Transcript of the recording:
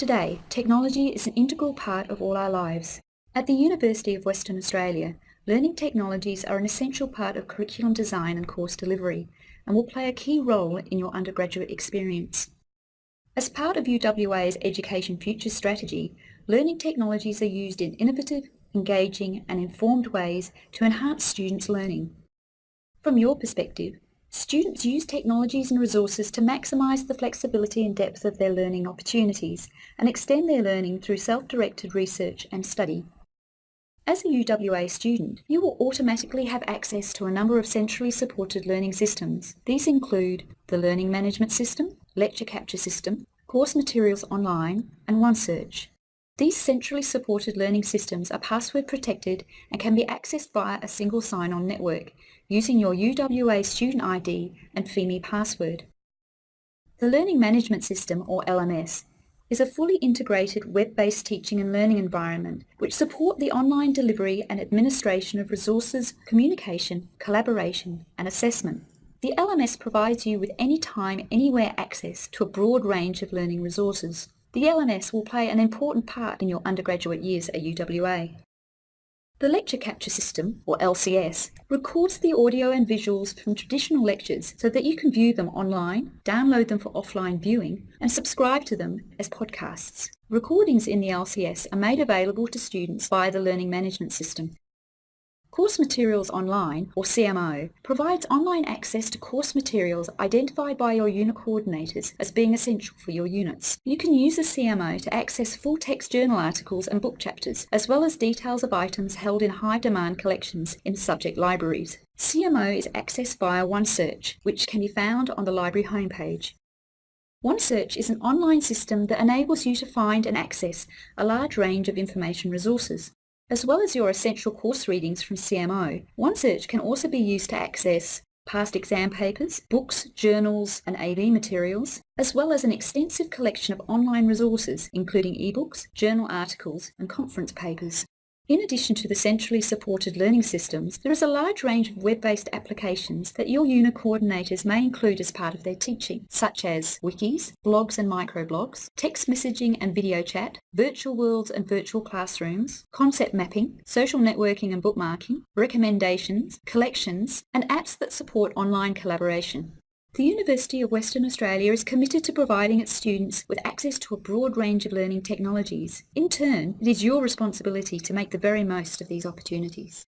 Today, technology is an integral part of all our lives. At the University of Western Australia, learning technologies are an essential part of curriculum design and course delivery and will play a key role in your undergraduate experience. As part of UWA's Education Future strategy, learning technologies are used in innovative, engaging and informed ways to enhance students' learning. From your perspective, Students use technologies and resources to maximise the flexibility and depth of their learning opportunities and extend their learning through self-directed research and study. As a UWA student, you will automatically have access to a number of centrally supported learning systems. These include the Learning Management System, Lecture Capture System, Course Materials Online and OneSearch. These centrally supported learning systems are password protected and can be accessed via a single sign-on network using your UWA student ID and Pheme password. The Learning Management System, or LMS, is a fully integrated web-based teaching and learning environment which support the online delivery and administration of resources, communication, collaboration and assessment. The LMS provides you with anytime, anywhere access to a broad range of learning resources. The LMS will play an important part in your undergraduate years at UWA. The Lecture Capture System, or LCS, records the audio and visuals from traditional lectures so that you can view them online, download them for offline viewing, and subscribe to them as podcasts. Recordings in the LCS are made available to students via the Learning Management System Course Materials Online, or CMO, provides online access to course materials identified by your unit coordinators as being essential for your units. You can use the CMO to access full-text journal articles and book chapters, as well as details of items held in high-demand collections in subject libraries. CMO is accessed via OneSearch, which can be found on the library homepage. OneSearch is an online system that enables you to find and access a large range of information resources. As well as your essential course readings from CMO, OneSearch can also be used to access past exam papers, books, journals and AV materials, as well as an extensive collection of online resources including ebooks, journal articles and conference papers. In addition to the centrally supported learning systems, there is a large range of web-based applications that your unit coordinators may include as part of their teaching, such as wikis, blogs and microblogs, text messaging and video chat, virtual worlds and virtual classrooms, concept mapping, social networking and bookmarking, recommendations, collections, and apps that support online collaboration. The University of Western Australia is committed to providing its students with access to a broad range of learning technologies. In turn, it is your responsibility to make the very most of these opportunities.